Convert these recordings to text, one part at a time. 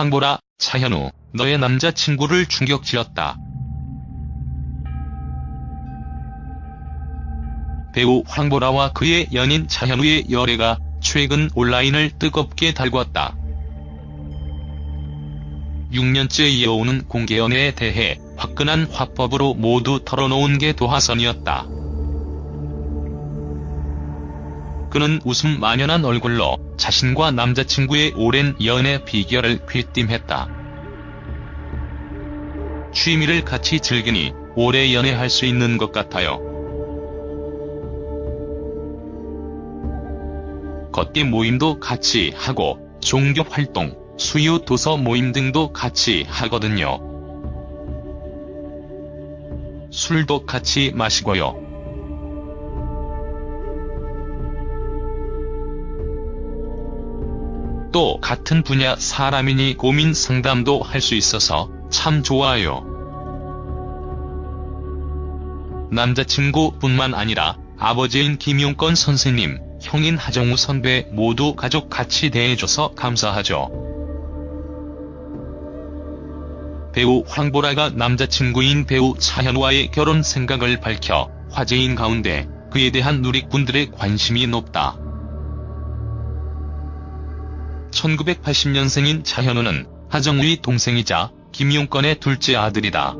황보라, 차현우, 너의 남자친구를 충격지었다. 배우 황보라와 그의 연인 차현우의 열애가 최근 온라인을 뜨겁게 달궜다. 6년째 이어오는 공개 연애에 대해 화끈한 화법으로 모두 털어놓은 게 도화선이었다. 그는 웃음 만연한 얼굴로 자신과 남자친구의 오랜 연애 비결을 귀띔했다. 취미를 같이 즐기니 오래 연애할 수 있는 것 같아요. 걷기 모임도 같이 하고 종교 활동, 수요 도서 모임 등도 같이 하거든요. 술도 같이 마시고요. 또 같은 분야 사람이니 고민 상담도 할 수 있어서 참 좋아요. 남자친구뿐만 아니라 아버지인 김용건 선생님, 형인 하정우 선배 모두 가족 같이 대해줘서 감사하죠. 배우 황보라가 남자친구인 배우 차현우와의 결혼 생각을 밝혀 화제인 가운데 그에 대한 누리꾼들의 관심이 높다. 1980년생인 차현우는 하정우의 동생이자 김용건의 둘째 아들이다.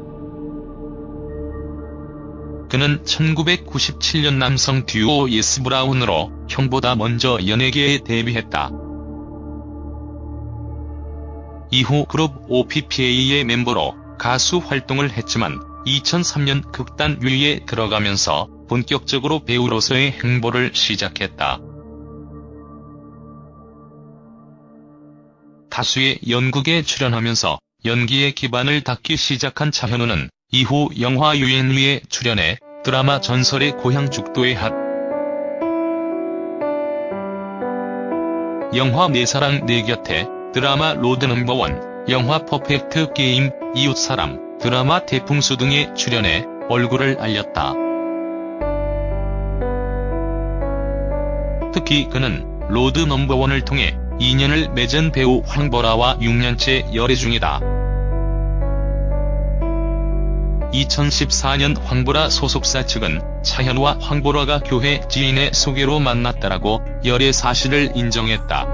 그는 1997년 남성 듀오 예스 브라운으로 형보다 먼저 연예계에 데뷔했다. 이후 그룹 OPPA의 멤버로 가수 활동을 했지만 2003년 극단 유리에 들어가면서 본격적으로 배우로서의 행보를 시작했다. 다수의 연극에 출연하면서 연기의 기반을 닦기 시작한 차현우는 이후 영화 유엔위에 출연해 드라마 전설의 고향 죽도의 한 영화 내 사랑 내 곁에 드라마 로드 넘버원, 영화 퍼펙트 게임, 이웃사람, 드라마 대풍수 등에 출연해 얼굴을 알렸다. 특히 그는 로드 넘버원을 통해 인연을 맺은 배우 황보라와 6년째 열애 중이다. 2014년 황보라 소속사 측은 차현우와 황보라가 교회 지인의 소개로 만났다라고 열애 사실을 인정했다.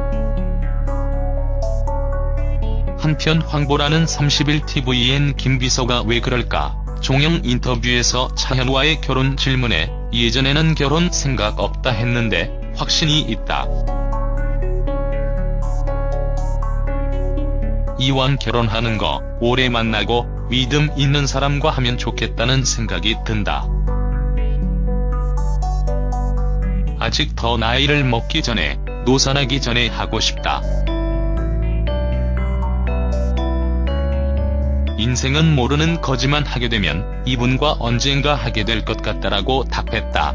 한편 황보라는 30일 tvN 김비서가 왜 그럴까 종영 인터뷰에서 차현우와의 결혼 질문에 예전에는 결혼 생각 없다 했는데 확신이 있다. 이왕 결혼하는 거 오래 만나고 믿음 있는 사람과 하면 좋겠다는 생각이 든다. 아직 더 나이를 먹기 전에 노산하기 전에 하고 싶다. 인생은 모르는 거지만 하게 되면 이분과 언젠가 하게 될 것 같다라고 답했다.